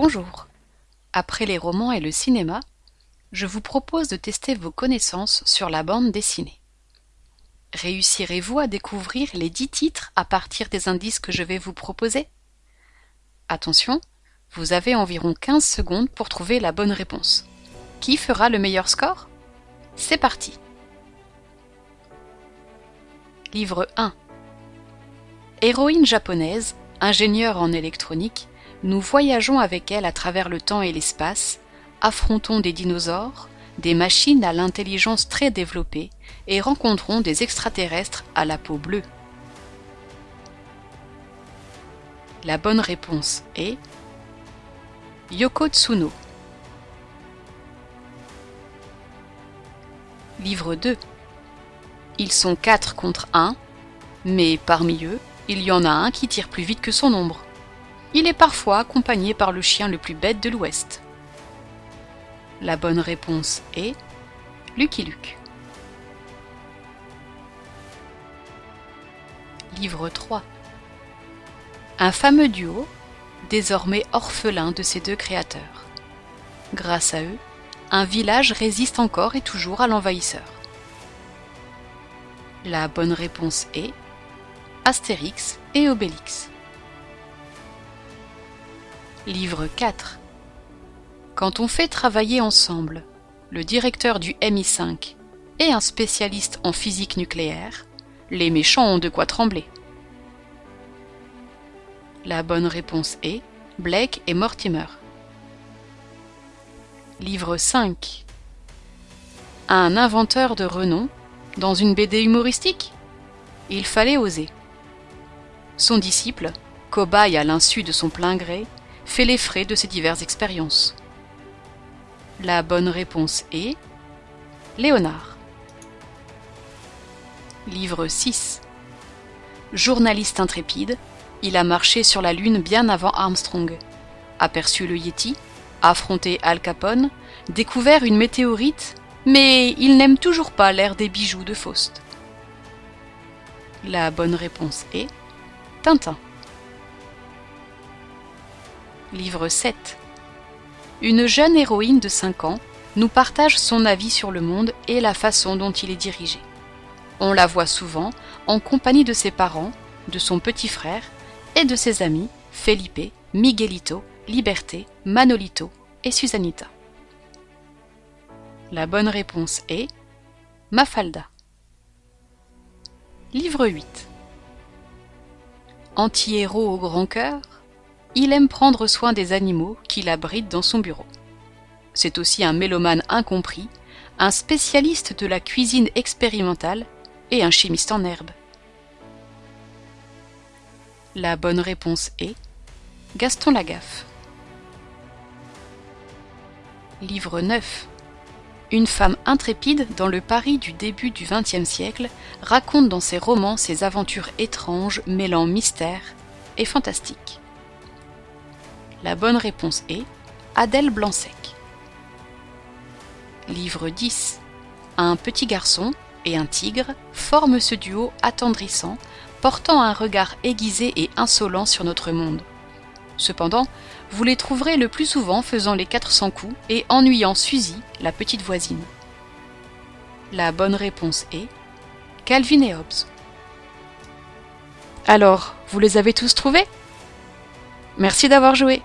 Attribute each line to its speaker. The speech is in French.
Speaker 1: Bonjour. Après les romans et le cinéma, je vous propose de tester vos connaissances sur la bande dessinée. Réussirez-vous à découvrir les dix titres à partir des indices que je vais vous proposer? Attention, vous avez environ 15 secondes pour trouver la bonne réponse. Qui fera le meilleur score? C'est parti Livre 1 Héroïne japonaise, ingénieure en électronique, nous voyageons avec elle à travers le temps et l'espace, affrontons des dinosaures, des machines à l'intelligence très développée et rencontrons des extraterrestres à la peau bleue. La bonne réponse est Yoko Tsuno. Livre 2 Ils sont quatre contre un, mais parmi eux, il y en a un qui tire plus vite que son ombre. Il est parfois accompagné par le chien le plus bête de l'Ouest. La bonne réponse est Lucky Luke. Livre 3 Un fameux duo, désormais orphelin de ses deux créateurs. Grâce à eux, un village résiste encore et toujours à l'envahisseur. La bonne réponse est Astérix et Obélix. Livre 4 Quand on fait travailler ensemble le directeur du MI5 et un spécialiste en physique nucléaire, les méchants ont de quoi trembler. La bonne réponse est Blake et Mortimer. Livre 5 Un inventeur de renom dans une BD humoristique? Il fallait oser. Son disciple, cobaye à l'insu de son plein gré, fait les frais de ses diverses expériences. La bonne réponse est Léonard. Livre 6 Journaliste intrépide, il a marché sur la Lune bien avant Armstrong, aperçu le Yeti, affronté Al Capone, découvert une météorite, mais il n'aime toujours pas l'air des bijoux de Faust. La bonne réponse est Tintin. Livre 7 Une jeune héroïne de 5 ans nous partage son avis sur le monde et la façon dont il est dirigé. On la voit souvent en compagnie de ses parents, de son petit frère et de ses amis Felipe, Miguelito, Liberté, Manolito et Susanita. La bonne réponse est Mafalda. Livre 8 Anti-héros au grand cœur, il aime prendre soin des animaux qu'il abrite dans son bureau. C'est aussi un mélomane incompris, un spécialiste de la cuisine expérimentale et un chimiste en herbe. La bonne réponse est Gaston Lagaffe. Livre 9 Une femme intrépide dans le Paris du début du XXe siècle raconte dans ses romans ses aventures étranges mêlant mystère et fantastique. La bonne réponse est Adèle Blanc-Sec. Livre 10 Un petit garçon et un tigre forment ce duo attendrissant, portant un regard aiguisé et insolent sur notre monde. Cependant, vous les trouverez le plus souvent faisant les 400 coups et ennuyant Suzy, la petite voisine. La bonne réponse est Calvin et Hobbes. Alors, vous les avez tous trouvés? Merci d'avoir joué